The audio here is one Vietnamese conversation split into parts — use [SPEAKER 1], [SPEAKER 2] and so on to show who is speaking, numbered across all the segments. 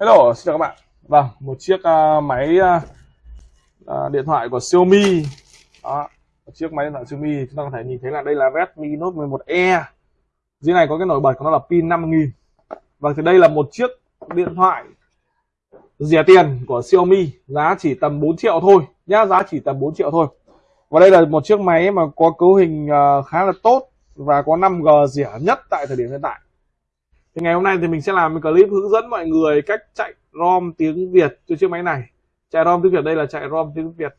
[SPEAKER 1] Hello, xin chào các bạn. Vâng, một chiếc uh, máy uh, điện thoại của Xiaomi. Đó, một chiếc máy điện thoại Xiaomi chúng ta có thể nhìn thấy là đây là Redmi Note 11e. Dưới này có cái nổi bật của nó là pin 5000. Vâng thì đây là một chiếc điện thoại rẻ tiền của Xiaomi, giá chỉ tầm 4 triệu thôi nhá, giá chỉ tầm 4 triệu thôi. Và đây là một chiếc máy mà có cấu hình uh, khá là tốt và có 5G rẻ nhất tại thời điểm hiện tại thì ngày hôm nay thì mình sẽ làm một clip hướng dẫn mọi người cách chạy ROM tiếng Việt cho chiếc máy này. Chạy ROM tiếng Việt đây là chạy ROM tiếng Việt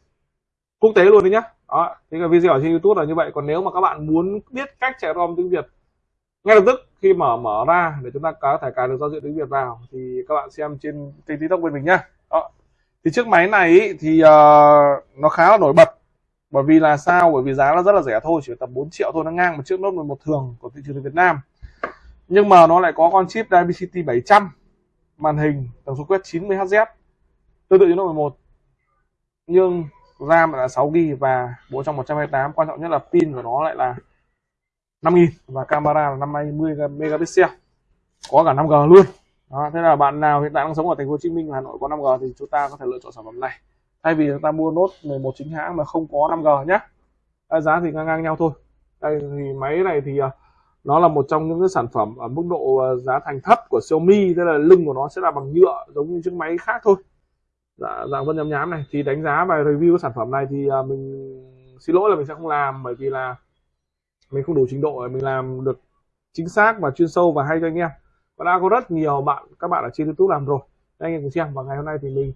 [SPEAKER 1] quốc tế luôn đấy nhá. Đó thì cái video ở trên YouTube là như vậy. Còn nếu mà các bạn muốn biết cách chạy ROM tiếng Việt ngay lập tức khi mở mở ra để chúng ta có thể cài được giao diện tiếng Việt vào thì các bạn xem trên kênh TikTok bên mình nhá. Đó. thì chiếc máy này ý, thì uh, nó khá là nổi bật. Bởi vì là sao? Bởi vì giá nó rất là rẻ thôi chỉ tầm 4 triệu thôi nó ngang một chiếc Note 11 thường của thị trường Việt Nam nhưng mà nó lại có con chip Dimensity 700 màn hình tần số quét 90 Hz tương tự như Note 11 nhưng RAM là 6 GB và bộ trong 128 quan trọng nhất là pin của nó lại là 5000 và camera là 50 megapixel có cả 5G luôn. Đó, thế là bạn nào hiện tại đang sống ở thành phố Hồ Chí Minh Hà Nội có 5G thì chúng ta có thể lựa chọn sản phẩm này. Thay vì chúng ta mua nốt 11 chính hãng mà không có 5G nhé giá thì ngang ngang nhau thôi. Đây thì máy này thì uh, nó là một trong những cái sản phẩm ở mức độ ờ, giá thành thấp của Xiaomi tức là lưng của nó sẽ là bằng nhựa giống như chiếc máy khác thôi. Dạ, dạng vân nhám nhám này. Thì đánh giá và review cái sản phẩm này thì ờ, mình xin lỗi là mình sẽ không làm bởi vì là mình không đủ trình độ để mình làm được chính xác và chuyên sâu và hay cho anh em. Và đã có rất nhiều bạn các bạn ở trên youtube làm rồi. Anh em cùng xem. Và ngày hôm nay thì mình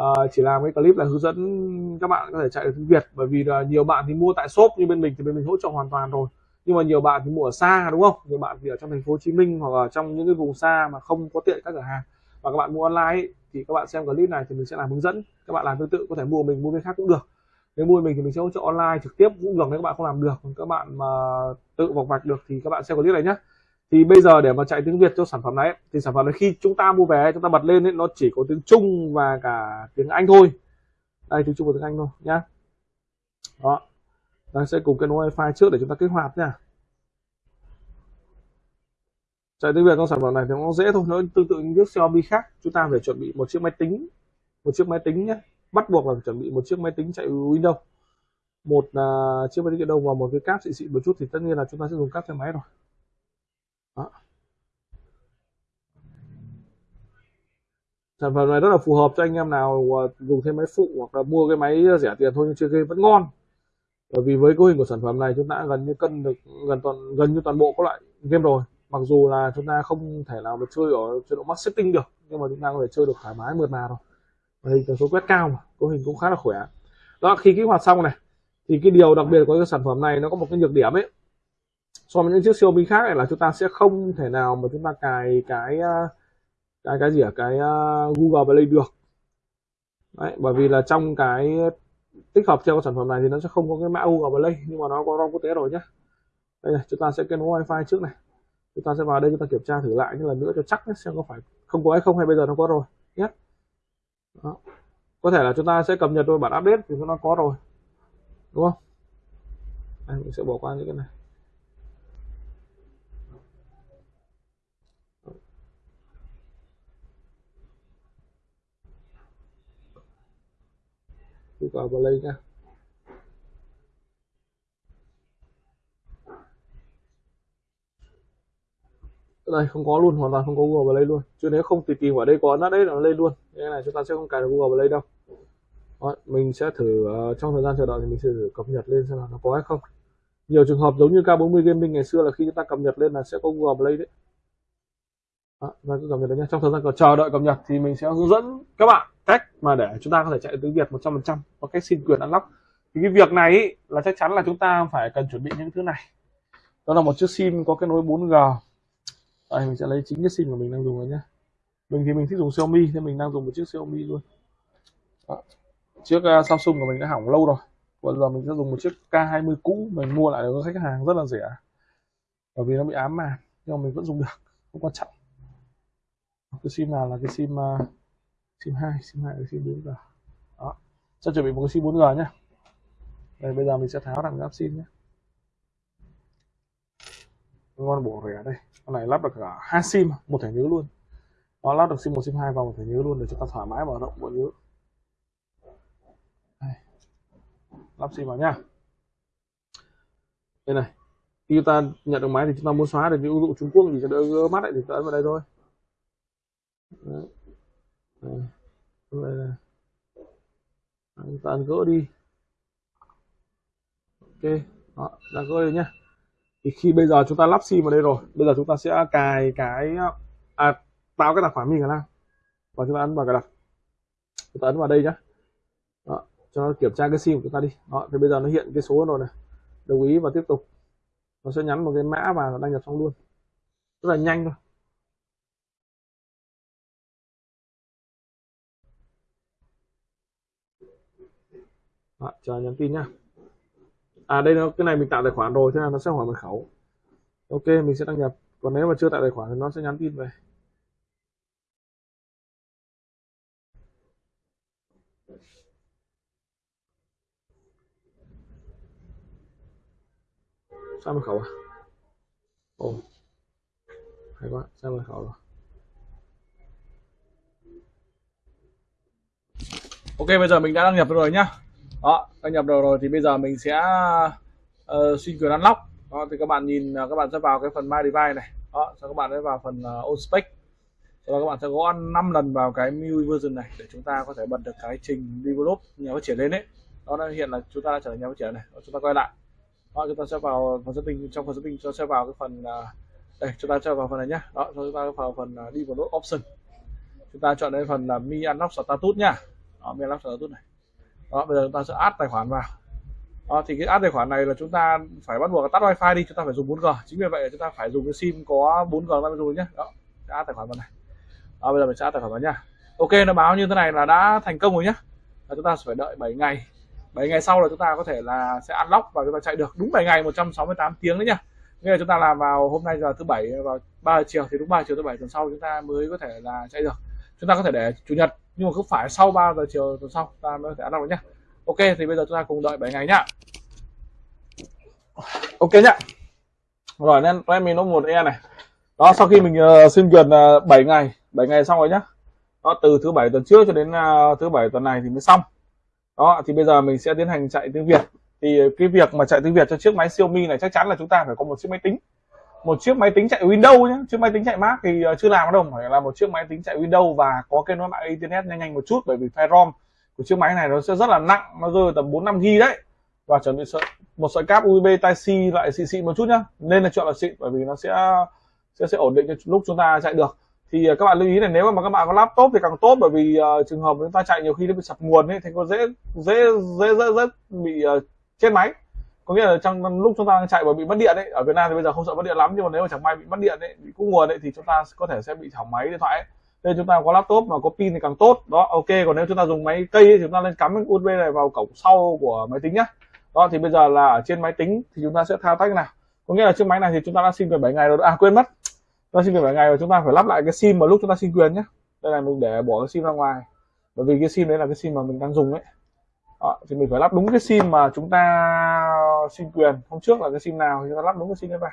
[SPEAKER 1] uh, chỉ làm cái clip là hướng dẫn các bạn có thể chạy được tiếng việt. Bởi vì là nhiều bạn thì mua tại shop như bên mình thì bên mình hỗ trợ hoàn toàn rồi nhưng mà nhiều bạn thì mua ở xa đúng không? Nhiều bạn thì ở trong thành phố Hồ Chí Minh hoặc là trong những cái vùng xa mà không có tiện các cửa hàng. Và các bạn mua online ấy, thì các bạn xem clip này thì mình sẽ làm hướng dẫn. Các bạn làm tương tự có thể mua mình mua bên khác cũng được. Nếu mua mình thì mình sẽ hỗ trợ online trực tiếp cũng được nếu các bạn không làm được. Các bạn mà tự vọc vạch được thì các bạn xem clip này nhé thì bây giờ để mà chạy tiếng Việt cho sản phẩm này thì sản phẩm này khi chúng ta mua về chúng ta bật lên ấy, nó chỉ có tiếng Trung và cả tiếng Anh thôi. Đây tiếng Trung và tiếng Anh thôi nhá. Đó ta sẽ cùng kết nối wifi trước để chúng ta kích hoạt nha. Chạy tiếng việt trong sản phẩm này thì nó dễ thôi nó tương tự như chiếc Xiaomi khác. Chúng ta phải chuẩn bị một chiếc máy tính một chiếc máy tính nhé. Bắt buộc là phải chuẩn bị một chiếc máy tính chạy Windows. Một uh, chiếc máy tính Windows và một cái cáp xịn xịn một chút thì tất nhiên là chúng ta sẽ dùng cáp xe máy rồi. Đó. sản phẩm này rất là phù hợp cho anh em nào à, dùng thêm máy phụ hoặc là mua cái máy rẻ tiền thôi nhưng chơi game vẫn ngon bởi vì với cấu hình của sản phẩm này chúng ta gần như cân được gần toàn gần như toàn bộ các loại game rồi. Mặc dù là chúng ta không thể nào mà chơi ở chế độ max setting được nhưng mà chúng ta có thể chơi được thoải mái mượt mà rồi hình tần số quét cao mà cấu hình cũng khá là khỏe. Đó khi kích hoạt xong này thì cái điều đặc biệt của cái sản phẩm này nó có một cái nhược điểm ấy. So với những chiếc Xiaomi khác này là chúng ta sẽ không thể nào mà chúng ta cài cái à, cái cái gì ở cái uh, Google Play được. Đấy, bởi vì là trong cái tích hợp theo sản phẩm này thì nó sẽ không có cái mã Google Play nhưng mà nó có ROM quốc tế rồi nhé đây này chúng ta sẽ kết nối wifi trước này. Chúng ta sẽ vào đây chúng ta kiểm tra thử lại như lần nữa cho chắc nhé, xem có phải không có hay không hay bây giờ nó có rồi nhé Đó. có thể là chúng ta sẽ cập nhật đôi bản update thì nó có rồi đúng không? Đây, mình sẽ bỏ qua những cái này. Google Play nha. Đây không có luôn hoàn toàn không có Google Play luôn. Chứ nếu không thì tìm ở đây có nó đấy là nó lên luôn. Nên này chúng ta sẽ không cài được Google Play đâu. Đó, mình sẽ thử uh, trong thời gian chờ đợi thì mình sẽ thử cập nhật lên xem là nó có hay không. Nhiều trường hợp giống như K40 Gaming ngày xưa là khi chúng ta cập nhật lên là sẽ có Google Play đấy. Đó, và cập nhật đấy nhé trong thời gian chờ đợi cập nhật thì mình sẽ hướng dẫn các bạn cách mà để chúng ta có thể chạy tiếng Việt 100% có cách xin quyền unlock. Thì cái việc này ý, là chắc chắn là chúng ta phải cần chuẩn bị những thứ này. Đó là một chiếc sim có kết nối 4G đây mình sẽ lấy chính cái sim của mình đang dùng rồi nhé mình thì mình thích dùng Xiaomi nên mình đang dùng một chiếc Xiaomi luôn. Đó. chiếc uh, Samsung của mình đã hỏng lâu rồi. Bây giờ mình sẽ dùng một chiếc K20 cũ mình mua lại được khách hàng rất là rẻ. Bởi vì nó bị ám mà nhưng mà mình vẫn dùng được không quan trọng. Ờ, cái sim nào là cái sim uh, sim 2 sim 2 sim 4G đó. Sẽ chuẩn bị một cái sim 4G nhé đây bây giờ mình sẽ tháo thằng giáp sim nhé con bổ rẻ đây. Con này lắp được cả hai sim một thẻ nhớ luôn. Nó lắp được sim 1 sim 2 vào thẻ nhớ luôn để chúng ta thoải mái mở rộng bộ nhớ đây. lắp sim vào nhá. Đây này. Khi chúng ta nhận được máy thì chúng ta muốn xóa được những ứng dụng Trung Quốc thì cho đỡ mắt lại thì ta ấn vào đây thôi. Đấy. Đây. Đây này. chúng ta gỡ đi ok đó đã gỡ đi nhá thì khi bây giờ chúng ta lắp sim vào đây rồi bây giờ chúng ta sẽ cài cái à, tạo cái tài khoản mình là và chúng ta ấn vào cái đặt chúng ta ấn vào đây nhá đó, cho nó kiểm tra cái sim của chúng ta đi đó thì bây giờ nó hiện cái số rồi này đồng ý và tiếp tục nó sẽ nhắn một cái mã và đăng nhập xong luôn rất là nhanh thôi đó, chờ nhắn tin nhá. À đây nó cái này mình tạo tài khoản rồi thế là nó sẽ hỏi mật khẩu. Ok mình sẽ đăng nhập. Còn nếu mà chưa tạo tài khoản thì nó sẽ nhắn tin về. Sao mật khẩu à? Ồ hay quá sao mật khẩu rồi? Ok bây giờ mình đã đăng nhập rồi nhá đó đăng nhập đầu rồi thì bây giờ mình sẽ uh, xin quyền unlock. Đó thì các bạn nhìn à, các bạn sẽ vào cái phần my device này. Đó sau các bạn sẽ vào phần à, uh, on spec sau đó các bạn sẽ gõ 5 lần vào cái MIUI version này để chúng ta có thể bật được cái trình develop nhà phát triển lên đấy đó nó hiện là chúng ta đã trở thành nhà phát triển này. Đó, chúng ta quay lại. Đó chúng ta sẽ vào phần setting trong phần setting chúng ta sẽ vào cái phần uh, đây chúng ta sẽ vào phần này nhá. Đó chúng ta vào phần uh, develop option. Chúng ta chọn đây phần là mi unlock status nhá đó, mi unlock status này đó bây giờ chúng ta sẽ add tài khoản vào đó, thì cái add tài khoản này là chúng ta phải bắt buộc tắt wifi đi chúng ta phải dùng 4G chính vì vậy chúng ta phải dùng cái sim có 4G mới dùng nhé đó add tài khoản vào này đó, bây giờ mình sẽ add tài khoản vào nhá ok nó báo như thế này là đã thành công rồi nhá là chúng ta phải đợi 7 ngày 7 ngày sau là chúng ta có thể là sẽ unlock và chúng ta chạy được đúng 7 ngày 168 tiếng đấy nhá nghĩa là chúng ta làm vào hôm nay giờ thứ bảy vào 3 giờ chiều thì đúng 3 chiều thứ bảy tuần sau chúng ta mới có thể là chạy được chúng ta có thể để chủ nhật nhưng mà cứ phải sau 3 giờ chiều tuần sau ta mới có thể ăn được nhá. Ok thì bây giờ chúng ta cùng đợi 7 ngày nhá. Ok nhá. Rồi nên em mình nó một E này. Đó sau khi mình uh, xin duyệt uh, 7 ngày 7 ngày xong rồi nhá. Đó từ thứ bảy tuần trước cho đến uh, thứ bảy tuần này thì mới xong. Đó thì bây giờ mình sẽ tiến hành chạy tiếng Việt. Thì cái việc mà chạy tiếng Việt cho chiếc máy Xiaomi này chắc chắn là chúng ta phải có một chiếc máy tính một chiếc máy tính chạy Windows nhé chiếc máy tính chạy Mac thì ờ, chưa làm đâu phải là một chiếc máy tính chạy Windows và có kết nối mạng internet nhanh nhanh một chút bởi vì file ROM của chiếc máy này nó sẽ rất là nặng nó rơi tầm 4 5 g đấy. Và chuẩn bị sợi một sợi cáp USB Type C loại xịn xịn một chút nhá. Nên là chọn là xịn bởi vì nó sẽ sẽ sẽ ổn định cho lúc chúng ta chạy được. Thì ờ, các bạn lưu ý là nếu mà các bạn có laptop thì càng tốt bởi vì uh, trường hợp chúng ta chạy nhiều khi nó bị sập nguồn ấy thì có dễ dễ dễ dễ, dễ bị uh, chết máy có nghĩa là trong lúc chúng ta đang chạy và bị mất điện ấy ở Việt Nam thì bây giờ không sợ mất điện lắm nhưng mà nếu mà chẳng may bị mất điện ấy bị cúp nguồn ấy thì chúng ta có thể sẽ bị hỏng máy điện thoại ấy. nên chúng ta có laptop mà có pin thì càng tốt đó ok còn nếu chúng ta dùng máy cây ấy, thì chúng ta nên cắm cái USB này vào cổng sau của máy tính nhá đó thì bây giờ là ở trên máy tính thì chúng ta sẽ thao tác nào có nghĩa là chiếc máy này thì chúng ta đã xin quyền 7 ngày rồi à quên mất chúng ta xin quyền 7 ngày và chúng ta phải lắp lại cái sim mà lúc chúng ta xin quyền nhé đây là mình để bỏ cái sim ra ngoài bởi vì cái sim đấy là cái sim mà mình đang dùng ấy đó, thì mình phải lắp đúng cái sim mà chúng ta xin quyền. Hôm trước là cái sim nào thì chúng ta lắp đúng cái sim đấy vào.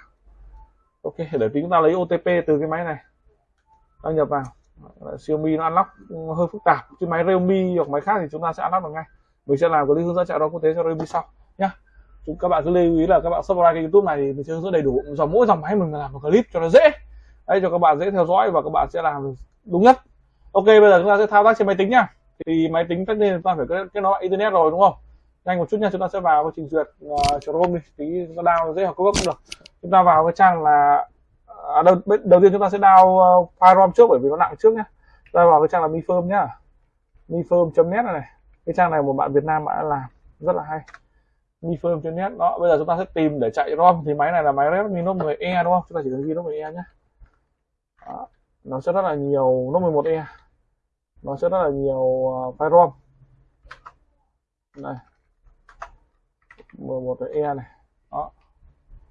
[SPEAKER 1] Ok, để tí chúng ta lấy OTP từ cái máy này. Đăng nhập vào. Xiaomi nó unlock hơi phức tạp. Chứ máy Realme hoặc máy khác thì chúng ta sẽ unlock được ngay. Mình sẽ làm cái hướng dẫn chạy đó quốc tế cho Realme sau, nhá. Chúng các bạn cứ lưu ý là các bạn subscribe kênh youtube này thì mình sẽ hướng dẫn đầy đủ. Dòng mỗi dòng máy mình làm một clip cho nó dễ. Đấy, cho các bạn dễ theo dõi và các bạn sẽ làm đúng nhất. Ok, bây giờ chúng ta sẽ thao tác trên máy tính nhá. Thì máy tính tất nhiên chúng ta phải kết nối internet rồi, đúng không? Nhanh một chút nha chúng ta sẽ vào cái trình duyệt ờ, uh, Chrome đi. Tí chúng ta download dễ học cấp cũng được. Chúng ta vào cái trang là à, đầu, đầu tiên chúng ta sẽ download uh, ờ, file rom trước bởi vì nó nặng trước nhá. Ta vào cái trang là mifirm nhá. Mifirm.net này, này. Cái trang này một bạn Việt Nam đã làm rất là hay. Mifirm.net đó bây giờ chúng ta sẽ tìm để chạy rom. Thì máy này là máy Redmi Note 10e đúng không? Chúng ta chỉ cần ghi Note 10e nhé đó. nó sẽ rất là nhiều Note 11e nó sẽ rất là nhiều uh, file rom. Này 11 e này. Đó.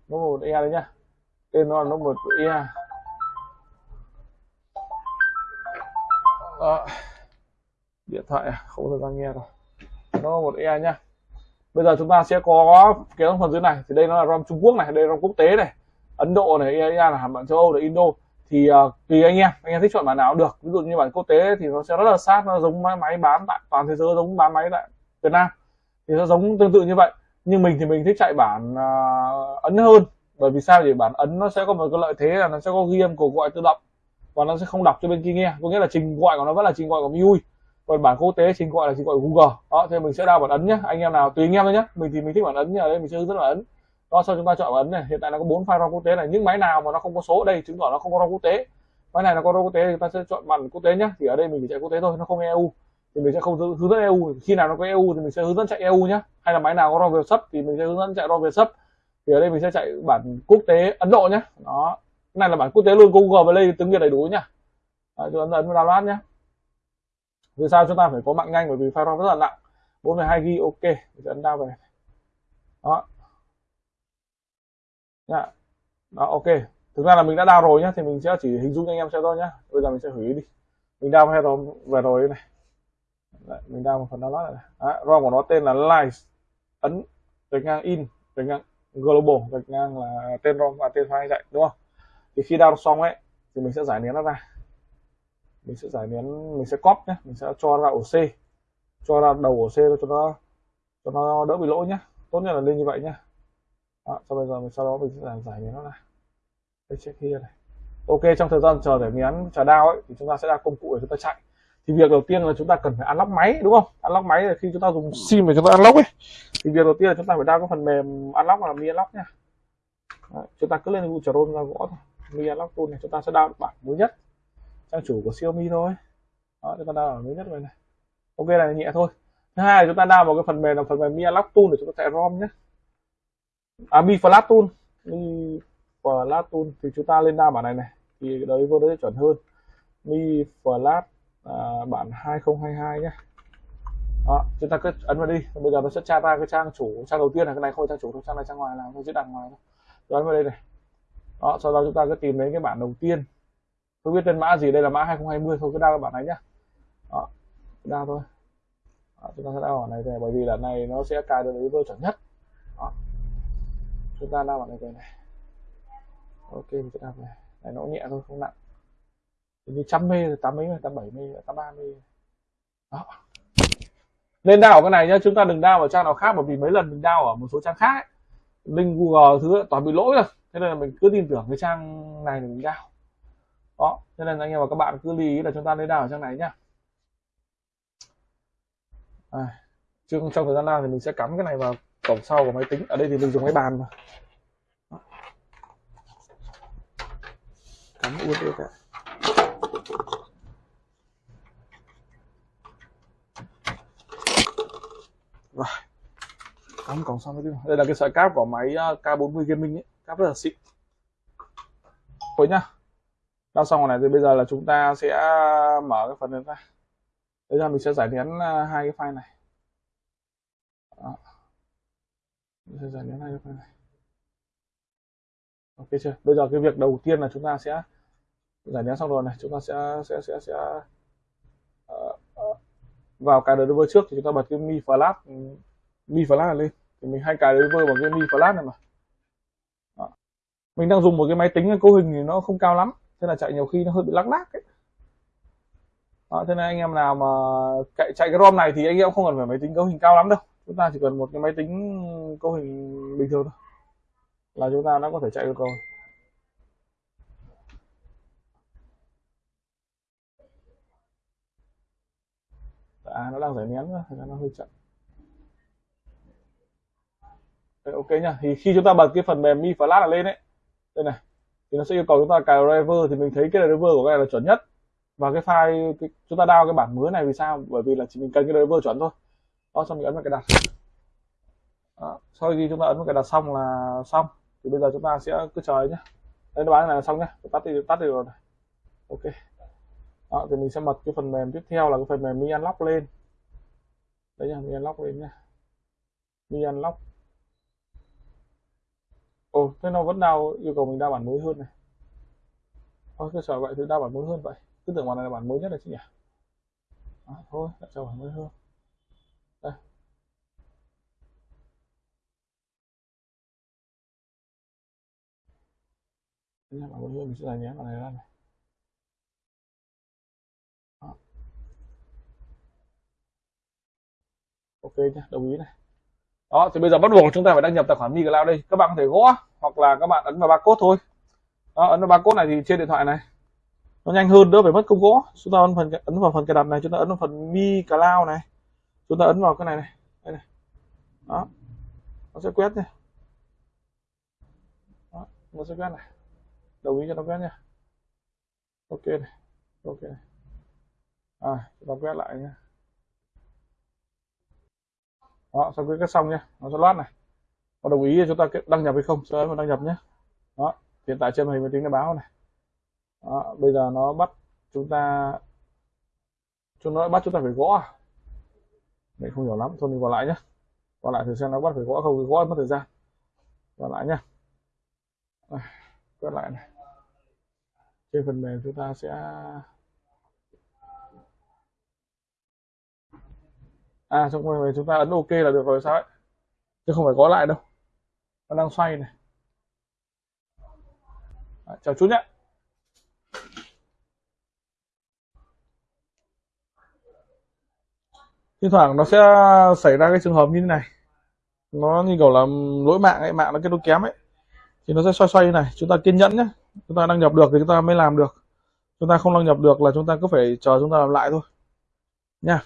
[SPEAKER 1] Nó 11 e đấy nhá. Tên nó là nó một e. Đó. Điện thoại à? không thời gian nghe rồi nó một e nhá. Bây giờ chúng ta sẽ có cái phần dưới này. Thì đây nó là rom trung quốc này đây là rom quốc tế này. Ấn độ này ea là hàm bạn châu âu là indo. Thì uh, tùy anh em. Anh em thích chọn bản nào cũng được. Ví dụ như bản quốc tế thì nó sẽ rất là sát. Nó giống máy, máy bán tại toàn thế giới giống bán máy tại Việt Nam. Thì nó giống tương tự như vậy nhưng mình thì mình thích chạy bản uh, ấn hơn. Bởi vì sao? Thì bản ấn nó sẽ có một cái lợi thế là nó sẽ có ghi âm cuộc gọi tự động. Và nó sẽ không đọc cho bên kia nghe. Có nghĩa là trình gọi của nó vẫn là trình gọi của MIUI còn bản quốc tế trình gọi là trình gọi của Google. Đó thì mình sẽ đào bản ấn nhé anh em nào tùy anh em thôi nhé mình thì mình thích bản ấn như ở đây mình sẽ hướng dẫn bản ấn. Đó sau chúng ta chọn bản ấn này. Hiện tại nó có bốn file ROM quốc tế này. Những máy nào mà nó không có số ở đây chứng tỏ nó không có ROM quốc tế. Máy này nó có ROM quốc tế thì chúng ta sẽ chọn bản quốc tế nhé thì ở đây mình chỉ chạy quốc tế thôi nó không EU thì mình sẽ không hướng dẫn EU. Khi nào nó có EU thì mình sẽ hướng dẫn chạy EU nhé hay là máy nào có ROM Việt sub thì mình sẽ hướng dẫn chạy ROM Việt sub thì ở đây mình sẽ chạy bản quốc tế Ấn Độ nhé đó. Cái này là bản quốc tế luôn Google và đây tiếng Việt đầy đủ nhá. Đấy, chúng ta ấn download nhé vì sao chúng ta phải có mạng nhanh? Bởi vì file ROM rất là nặng. 42 GB ok. Mình sẽ ấn down về đó. Nha. đó ok. Thực ra là mình đã down rồi nhá thì mình sẽ chỉ hình dung cho anh em xem thôi nhá. Bây giờ mình sẽ hủy đi. Mình down file ROM về rồi này. Đấy, mình đào một phần download này, này. ROM của nó tên là Live ấn gạch ngang in gạch ngang global gạch ngang là tên ROM và tên file chạy đúng không? Thì khi download xong ấy thì mình sẽ giải nén nó ra. Mình sẽ giải nén mình sẽ copy nhé mình sẽ cho ra ổ C. Cho ra đầu ổ C cho nó cho nó đỡ bị lỗi nhé tốt nhất là lên như vậy nhé đó, sau bây giờ mình sau đó mình sẽ giải, giải nén nó ra. Đây check here này. Ok trong thời gian chờ giải nén chờ đao ấy thì chúng ta sẽ ra công cụ để chúng ta chạy thì việc đầu tiên là chúng ta cần phải unlock máy đúng không unlock máy là khi chúng ta dùng sim mà chúng ta unlock ấy thì việc đầu tiên là chúng ta phải đăng cái phần mềm unlock là mi unlock nha Đấy, chúng ta cứ lên google chrome ra gõ thôi mi unlock tool này chúng ta sẽ đăng bản mới nhất trang chủ của Xiaomi thôi đó chúng ta đăng bản mới nhất này này ok này nhẹ thôi thứ hai là chúng ta đăng vào cái phần mềm là phần mềm mi unlock tool để chúng ta chạy rom nhé à mi flash tool mi flash tool thì chúng ta lên đăng bản này này thì đấy vô đấy chuẩn hơn mi flash à, bản 2022 nhé. Đó, chúng ta cứ ấn vào đi. Bây giờ nó sẽ tra ra cái trang chủ trang đầu tiên là cái này không phải trang chủ thôi trang này trang ngoài làm thôi sẽ đặt ngoài thôi. Ấn vào đây này. Đó sau đó chúng ta cứ tìm đến cái bản đầu tiên. Tôi biết tên mã gì đây là mã 2020 thôi cứ đa cái bản này nhá. Đó đa thôi. Đó, chúng ta sẽ đa bản này về bởi vì là này nó sẽ cài được với tôi chuẩn nhất. Đó. chúng ta đa bản này về này. Ok mình sẽ này, này nó nhẹ thôi không nặng như trăm mê tám mấy tám bảy mê tám ba mê đó. Nên đao ở cái này nhá chúng ta đừng đao ở trang nào khác bởi vì mấy lần mình đao ở một số trang khác ấy. link google thứ toàn bị lỗi rồi. Thế nên là mình cứ tin tưởng cái trang này để mình đao. Đó thế nên anh em và các bạn cứ lưu ý là chúng ta nên đao ở trang này nhá. À, trong thời gian nào thì mình sẽ cắm cái này vào cổng sau của máy tính. Ở đây thì mình dùng máy bàn mà. Cắm USB cả rồi. Cắm cổng xong máy đây là cái sợi cáp của máy ờ, K40 gaming ấy. Cáp rất là xịn. Thôi nhá. Đã xong rồi này, thì bây giờ là chúng ta sẽ mở cái phần này ra. Bây giờ mình sẽ giải nén ờ, hai cái file này. Đó. mình sẽ giải nén hai cái file này. Ok chưa? Bây giờ cái việc đầu tiên là chúng ta sẽ giải nén xong rồi này. Chúng ta sẽ sẽ sẽ sẽ vào cài driver trước thì chúng ta bật cái mi flash ừ, mi flash lên. Thì mình hay cài driver bằng cái mi flash này mà. Đó. mình đang dùng một cái máy tính cấu hình thì nó không cao lắm thế là chạy nhiều khi nó hơi bị lắc lác ấy. Đó, thế nên anh em nào mà chạy chạy cái rom này thì anh em không cần phải máy tính cấu hình cao lắm đâu. Chúng ta chỉ cần một cái máy tính cấu hình bình thường thôi. Là chúng ta đã có thể chạy được rồi. À nó đang giải nén nữa nó hơi chậm. Đấy, ok nhá. Thì khi chúng ta bật cái phần mềm mi flash lên ấy đây này thì nó sẽ yêu cầu chúng ta cài driver thì mình thấy cái driver của cái này là chuẩn nhất. Và cái file cái, chúng ta download cái bản mới này vì sao? Bởi vì là chỉ mình cần cái driver chuẩn thôi. Đó xong mình ấn vào cái đặt. Đó. sau khi chúng ta ấn vào cái đặt xong là xong. Thì bây giờ chúng ta sẽ cứ chờ nhé đây nó bán này là xong nhé tắt đi tắt đi rồi này. Ok đó thì mình sẽ bật cái phần mềm tiếp theo là cái phần mềm mi unlock lên. Đấy nha mi unlock lên nhá. Mi unlock. Ồ thế nó vẫn đau yêu cầu mình đa bản mới hơn này. Thôi cứ sở vậy thì đa bản mới hơn vậy. Cứ tưởng bản này là bản mới nhất là chứ nhỉ? À, thôi đã cho bản mới hơn. Đây. Bản mới hơn mình sẽ giải nhé bản này ra này. Ok nhé đồng ý này. Đó thì bây giờ bắt buộc chúng ta phải đăng nhập tài khoản Mi Cloud đây. Các bạn có thể gõ hoặc là các bạn ấn vào barcode thôi. Đó ấn vào barcode này thì trên điện thoại này. Nó nhanh hơn đỡ phải mất công gõ. Chúng ta ấn phần ấn vào phần cài đặt này chúng ta ấn vào phần Mi Cloud này. Chúng ta ấn vào cái này này. Đây này. Đó. Nó sẽ quét nha. Đó, nó sẽ quét này. Đồng ý cho nó quét nha. Ok này. Ok này. À chúng ta quét lại nha đó sau khi quét xong nha nó sẽ loát này. Có đồng ý chúng ta đăng nhập hay không sẽ ấn đăng nhập nhé đó hiện tại trên màn hình máy tính nó báo này. Đó, bây giờ nó bắt chúng ta chúng nó bắt chúng ta phải gõ à? mình không hiểu lắm thôi mình vào lại nhé vào lại thử xem nó bắt phải gõ không gõ mất thời gian. Vào lại nhé quét lại này. Trên phần mềm chúng ta sẽ à trong phần chúng ta ấn ok là được rồi sao ấy? Chứ không phải có lại đâu. Nó đang xoay này. À, chào chú nhé Thỉnh thoảng nó sẽ xảy ra cái trường hợp như thế này. Nó như kiểu là lỗi mạng ấy mạng nó kết nối kém ấy. Thì nó sẽ xoay xoay như này. Chúng ta kiên nhẫn nhé chúng ta đăng nhập được thì chúng ta mới làm được. Chúng ta không đăng nhập được là chúng ta cứ phải chờ chúng ta làm lại thôi. Nha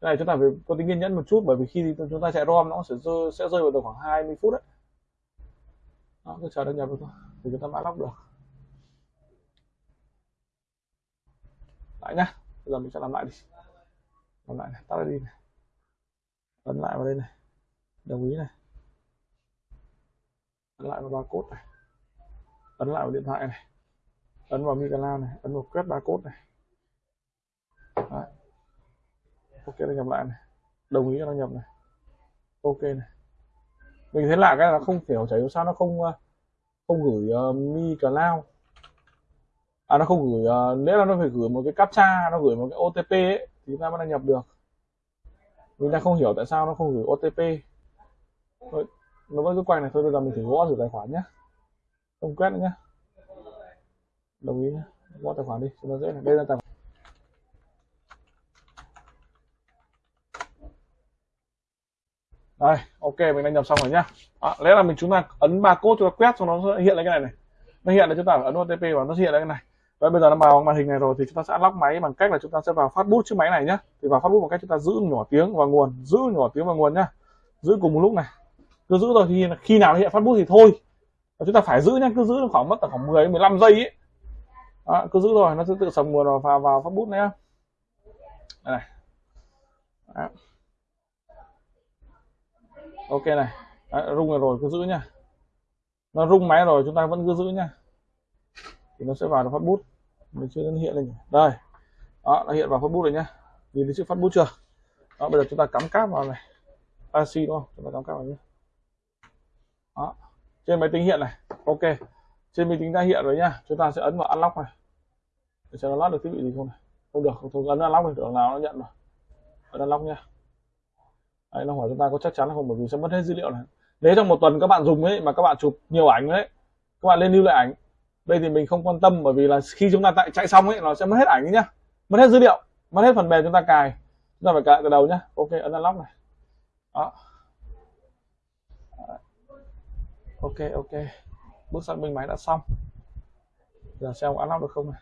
[SPEAKER 1] cái này chúng ta phải có tính kiên nhẫn một chút bởi vì khi chúng ta chạy rom nó sẽ rơi, sẽ rơi vào tầm khoảng 20 phút đấy. Đó, cứ chờ đăng nhập thôi thì chúng ta mã lóc được. Lại nhá bây giờ mình sẽ làm lại đi. Làm lại này tắt đi này. Ấn lại vào đây này. Đồng ý này. Ấn lại vào barcode này. Ấn lại vào điện thoại này. Ấn vào Microsoft này. Ấn vào quét barcode này. Đấy ok đăng nhập lại này. Đồng ý cho đăng nhập này. Ok này. Mình thấy lạ cái là không hiểu chảy sao nó không ờ, không gửi uh, mi cloud à nó không gửi uh, nếu là nó phải gửi một cái captcha nó gửi một cái otp ấy, thì chúng ta mới đăng nhập được. Mình đang không hiểu tại sao nó không gửi otp thôi, nó vẫn cứ quay này thôi bây giờ mình thử gõ thử tài khoản nhé không quét nữa nhé đồng ý nhé gõ tài khoản đi cho nó dễ này. Đây là tài khoản đây ok mình đăng nhập xong rồi nhá. À, lẽ là mình chúng ta ấn ba cốt cho ta quét cho nó hiện lên cái này này. Nó hiện là chúng ta ấn OTP và nó hiện lên cái này. Và bây giờ nó vào màn hình này rồi thì chúng ta sẽ unlock máy bằng cách là chúng ta sẽ vào phát bút chiếc máy này nhá. Thì vào phát bút bằng cách chúng ta giữ nhỏ tiếng và nguồn giữ nhỏ tiếng và nguồn nhá. Giữ cùng một lúc này. Cứ giữ rồi thì khi nào nó hiện phát bút thì thôi. Và chúng ta phải giữ nhá cứ giữ khoảng mất khoảng 10 15 giây ấy. À, cứ giữ rồi nó sẽ tự sầm nguồn vào vào, vào phát bút nhá. Đây này. Đó ok này. Đấy, rung rồi, cứ giữ nhá. Nó rung máy rồi chúng ta vẫn cứ giữ nhá. Thì nó sẽ vào được phát bút. Mình chưa hiện lên đây. Đó nó hiện vào phát bút rồi nhá. Nhìn thấy chữ phát bút chưa? Đó bây giờ chúng ta cắm cáp vào này. AC đúng không? Chúng ta cắm cáp vào nhé đó. Trên máy tính hiện này. Ok. Trên máy tính đã hiện rồi nhá. Chúng ta sẽ ấn vào unlock này. Để xem nó lót được thiết bị gì không này. Không được không ấn unlock thì tưởng nào nó nhận rồi. Ấn unlock nha Đấy, nó hỏi chúng ta có chắc chắn là không? Bởi vì sẽ mất hết dữ liệu này. Nếu trong một tuần các bạn dùng ấy mà các bạn chụp nhiều ảnh đấy, các bạn lên lưu lại ảnh. Đây thì mình không quan tâm bởi vì là khi chúng ta tại chạy xong ấy nó sẽ mất hết ảnh nhá. Mất hết dữ liệu mất hết phần mềm chúng ta cài. Chúng ta phải cài từ đầu nhá. Ok ấn unlock này. Đó. Ok ok. Bước xác minh máy đã xong. Giờ xem có unlock được không này.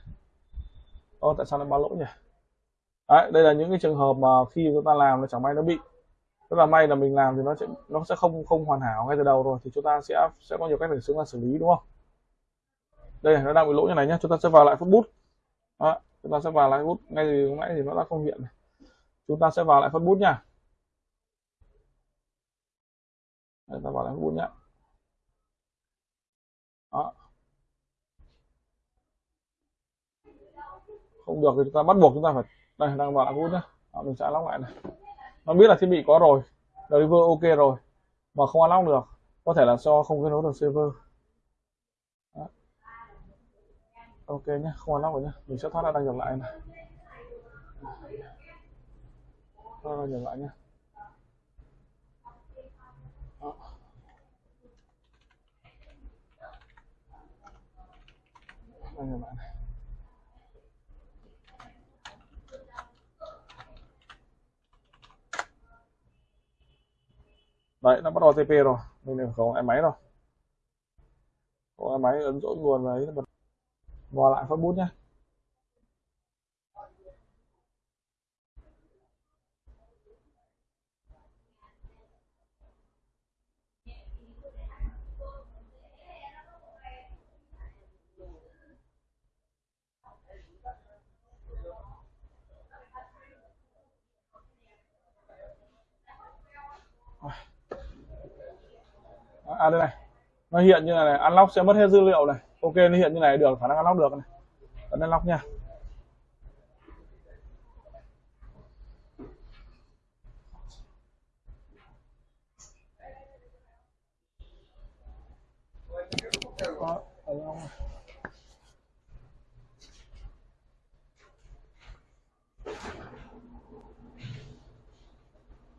[SPEAKER 1] Ô, tại sao lại báo lỗi nhỉ? Đấy, đây là những cái trường hợp mà khi chúng ta làm nó chẳng may nó bị rất là may là mình làm thì nó sẽ nó sẽ không không hoàn hảo ngay từ đầu rồi thì chúng ta sẽ sẽ có nhiều cách để chúng ta xử lý đúng không? Đây nó đang bị lỗi như này nhé chúng ta sẽ vào lại phút bút. Đó, chúng ta sẽ vào lại bút ngay từ lúc nãy thì nó đã không hiện này. Chúng ta sẽ vào lại phút bút nha Đây, ta vào lại phút bút nhá. Đó. Không được thì chúng ta bắt buộc chúng ta phải đây đang vào lại bút nhá. Đó, mình sẽ lóc lại này nó biết là thiết bị có rồi deliver ok rồi, mà không unlock được, có thể là do không kết nối được server Đó. ok nhé không unlock rồi nhé mình sẽ thoát ra đăng nhập lại này thoát ra đăng nhập lại nhé Đó. đăng nhập lại này đấy, nó bắt đầu TP rồi. Mình không em máy rồi có máy ấn dỗ nguồn nó bật vào lại phát bút nhé à đây này. Nó hiện như này, này. Unlock sẽ mất hết dữ liệu này. Ok nó hiện như này được. Khả năng unlock được này. Ấn unlock nha.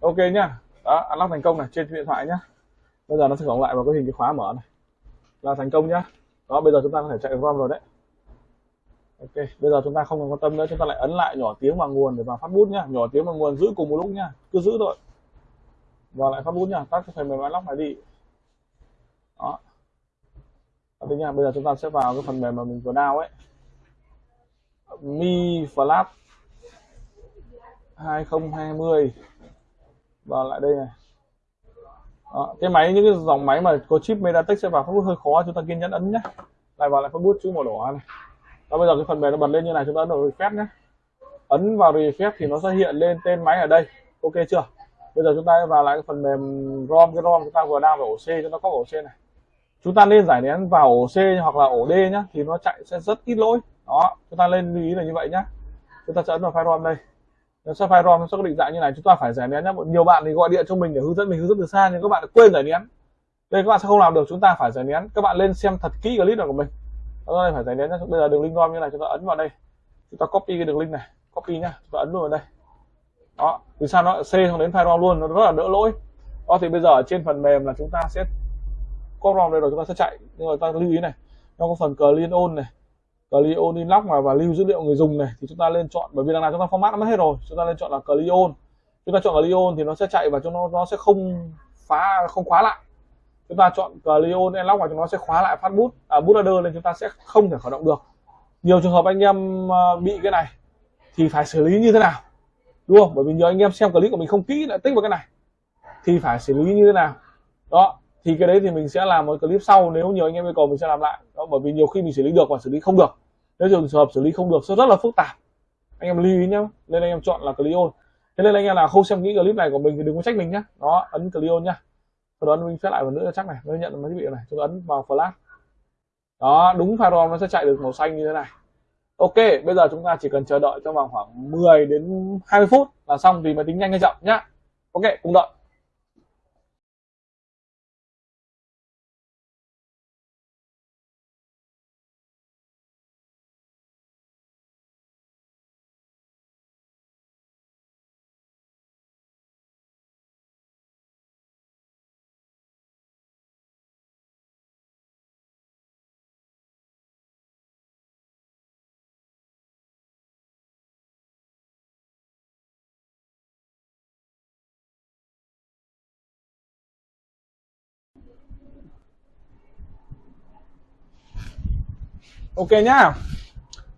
[SPEAKER 1] Ok nhá. Đó unlock thành công này. Trên điện thoại nhá bây giờ nó sẽ cộng lại vào cái hình cái khóa mở này. Là thành công nhá. Đó, bây giờ chúng ta có thể chạy ROM rồi đấy. Ok, bây giờ chúng ta không cần quan tâm nữa, chúng ta lại ấn lại nhỏ tiếng vào nguồn để vào phát bút nhá. Nhỏ tiếng vào nguồn giữ cùng một lúc nhá. Cứ giữ thôi. Và lại phát bút nhá. Tắt cái phần mềm lock này đi. Đó. Đây nha bây giờ chúng ta sẽ vào cái phần mềm mà mình vừa đào ấy. Mi flash 2020 và lại đây này đó, cái máy những cái dòng máy mà có chip Mediatek sẽ vào Facebook hơi khó chúng ta kiên nhẫn ấn nhé. Lại vào lại Facebook bút chữ màu đỏ này. Đó bây giờ cái phần mềm nó bật lên như này chúng ta ấn vào refresh nhé. Ấn vào refresh thì nó sẽ hiện lên tên máy ở đây. Ok chưa? Bây giờ chúng ta vào lại cái phần mềm rom cái rom chúng ta vừa đang vào ổ C cho nó có ổ C này. Chúng ta nên giải nén vào ổ C hoặc là ổ D nhá thì nó chạy sẽ rất ít lỗi. Đó chúng ta lên lưu ý là như vậy nhá. Chúng ta sẽ ấn vào file rom đây nó file rom nó sẽ có định dạng như này. Chúng ta phải giải nén nhé. nhiều bạn thì gọi điện cho mình để hướng dẫn, mình hướng dẫn từ xa, nhưng các bạn quên giải nén. Đây, các bạn sẽ không làm được. Chúng ta phải giải nén. Các bạn lên xem thật kỹ clip này của mình. Đây phải giải nén nhé. bây giờ đường link rom như này, chúng ta ấn vào đây. Chúng ta copy cái đường link này. Copy nhá. Chúng ta ấn luôn vào đây. Đó. Từ sao nó c không đến file rom luôn? Nó rất là đỡ lỗi. Đó, thì bây giờ ở trên phần mềm là chúng ta sẽ có rom đây rồi, chúng ta sẽ chạy. Nhưng mà ta lưu ý này. Nó có phần clean on này. Clion Inlock mà và lưu dữ liệu người dùng này thì chúng ta lên chọn bởi vì đằng nào chúng ta format nó mất hết rồi chúng ta lên chọn là Clion chúng ta chọn Clion thì nó sẽ chạy và chúng nó nó sẽ không phá không khóa lại. Chúng ta chọn Clion Inlock và chúng nó sẽ khóa lại phát bút à, bootloader nên chúng ta sẽ không thể khởi động được. Nhiều trường hợp anh em ờ, bị cái này thì phải xử lý như thế nào? Đúng không? Bởi vì nhiều anh em xem clip của mình không kỹ lại tích vào cái này. Thì phải xử lý như thế nào? Đó thì cái đấy thì mình sẽ làm một clip sau nếu nhiều anh em yêu cầu mình sẽ làm lại. Đó, bởi vì nhiều khi mình xử lý được và xử lý không được. Nếu trường hợp xử lý không được sẽ rất là phức tạp. Anh em lưu ý nhá nên anh em chọn là clion thế nên anh em là không xem kỹ clip này của mình thì đừng có trách mình nhá. Đó ấn clion nhá. Sau đó mình phép lại một nữa cho chắc này nó nhận máy thiết bị này. Chúng ấn vào flash. Đó đúng firewall nó sẽ chạy được màu xanh như thế này. Ok bây giờ chúng ta chỉ cần chờ đợi trong vòng khoảng 10 đến 20 phút là xong vì máy tính nhanh hay chậm nhá. Ok cùng đợi. Ok nhá.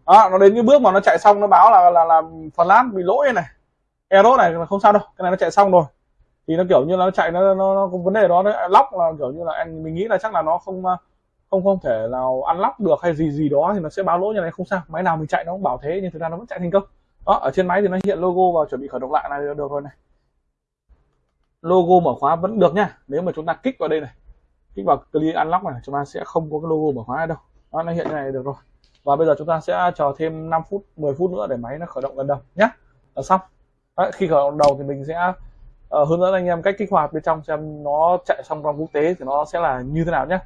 [SPEAKER 1] Đó nó đến cái bước mà nó chạy xong nó báo là là là phần lát bị lỗi này. Error này là không sao đâu cái này nó chạy xong rồi. Thì nó kiểu như là nó chạy nó nó, nó có vấn đề đó nó lóc là kiểu như là anh mình nghĩ là chắc là nó không à, không không thể nào ăn lóc được hay gì gì đó thì nó sẽ báo lỗi như này không sao. Máy nào mình chạy nó cũng bảo thế nhưng thực ra nó vẫn chạy thành công. Đó ở trên máy thì nó hiện logo và chuẩn bị khởi động lại này được rồi này. Logo mở khóa vẫn được nhá nếu mà chúng ta kích vào đây này kích vào clear unlock này chúng ta sẽ không có cái logo mở khóa này đâu đó, nó hiện như này được rồi. Và bây giờ chúng ta sẽ chờ thêm 5 phút 10 phút nữa để máy nó khởi động gần đầu nhé là xong. Đấy, khi khởi động đầu thì mình sẽ uh, hướng dẫn anh em cách kích hoạt bên trong xem nó chạy xong trong quốc tế thì nó sẽ là như thế nào nhé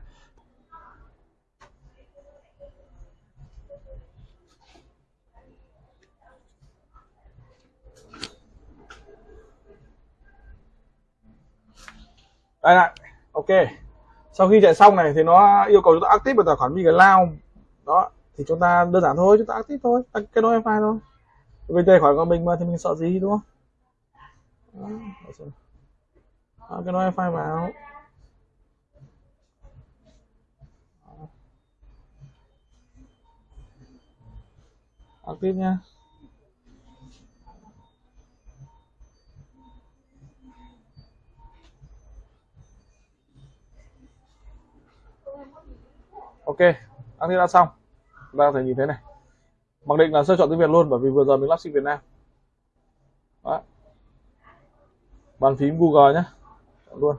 [SPEAKER 1] đây lại ok sau khi chạy xong này thì nó yêu cầu chúng ta active vào tài khoản lao. Đó, thì chúng ta đơn giản thôi, chúng ta active thôi cái nối wifi thôi. Vì tài khoản của mình mà thì mình sợ gì, đúng không? Đó. kết cái wifi vào. Active nha. Ok đăng ký đã xong. Chúng ta có thể nhìn thấy này. Mặc định là sẽ chọn tiếng việt luôn bởi vì vừa giờ mình lắp sim việt nam. Đó. bàn phím google nhé chọn luôn.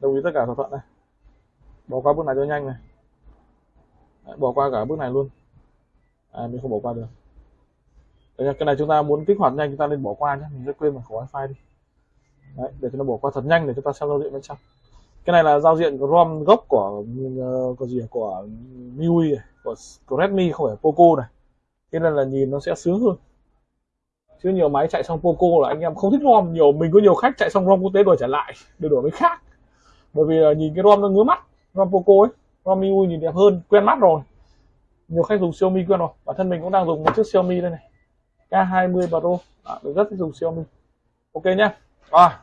[SPEAKER 1] Đồng ý tất cả thỏa thuận này. Bỏ qua bước này cho nhanh này. Đấy, bỏ qua cả bước này luôn. À, mình không bỏ qua được. Đấy, cái này chúng ta muốn kích hoạt nhanh chúng ta nên bỏ qua nhé mình sẽ quên mở khẩu wifi đi. Đấy, để cho nó bỏ qua thật nhanh để chúng ta xem giao diện bên trong cái này là giao diện ROM gốc của ờ, của gì của MIUI của, của Redmi không phải Poco này. Thế nên là nhìn nó sẽ sướng hơn. Chứ nhiều máy chạy xong Poco là anh em không thích ROM nhiều. Mình có nhiều khách chạy xong ROM quốc tế đổi trả lại để đổi với khác. Bởi vì là nhìn cái ROM nó ngứa mắt ROM Poco ấy ROM MIUI nhìn đẹp hơn quen mắt rồi. Nhiều khách dùng Xiaomi quen rồi. Bản thân mình cũng đang dùng một chiếc Xiaomi đây này. K20 Pro. À, mình rất thích dùng Xiaomi. Ok nhá. À,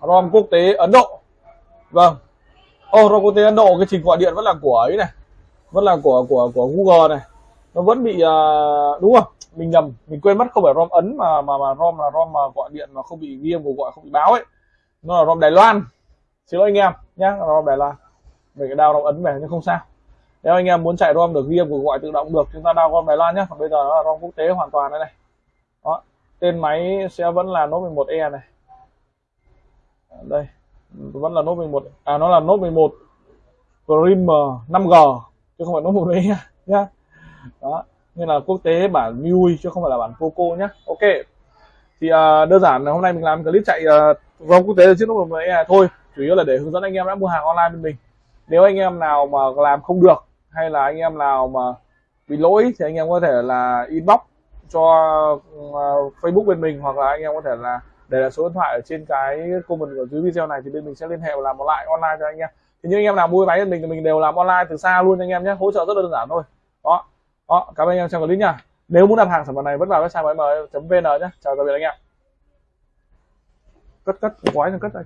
[SPEAKER 1] ROM quốc tế Ấn Độ vâng. Ô oh, robot Ấn Độ cái trình gọi điện vẫn là của ấy này. Vẫn là của của của Google này. Nó vẫn bị uh, đúng không? Mình nhầm mình quên mất không phải ROM ấn mà mà mà ROM là ROM mà gọi điện mà không bị ghi cuộc gọi không bị báo ấy. Nó là ROM Đài Loan. Xin lỗi anh em nhá ROM Đài Loan. Mình cái đao ROM ấn về nhưng không sao. Nếu anh em muốn chạy ROM được ghi cuộc gọi tự động được chúng ta đao ROM Đài Loan nhé còn bây giờ nó là ROM quốc tế hoàn toàn đây này. Đó tên máy sẽ vẫn là Note 11e này. Đây vẫn là Note 11 à nó là Note 11 prime 5G chứ không phải Note 11 nhá nhá. Đó nên là quốc tế bản MIUI chứ không phải là bản Poco nhá. Ok. Thì uh, đơn giản là hôm nay mình làm clip chạy à, uh, vòng quốc tế trên Note 11 này thôi chủ yếu là để hướng dẫn anh em đã mua hàng online bên mình. Nếu anh em nào mà làm không được hay là anh em nào mà bị lỗi thì anh em có thể là inbox cho uh, Facebook bên mình hoặc là anh em có thể là để là số điện thoại ở trên cái comment ở dưới video này thì bên mình sẽ liên hệ và làm một lại online cho anh em. Thì những anh em nào mua máy của mình thì mình đều làm online từ xa luôn anh em nhé. Hỗ trợ rất là đơn giản thôi. Đó. Đó, cảm ơn anh em xem clip nha. Nếu muốn đặt hàng sản phẩm này vẫn vào website mm vn nhé. Chào tạm biệt anh em. Cất cất, quái cất đây?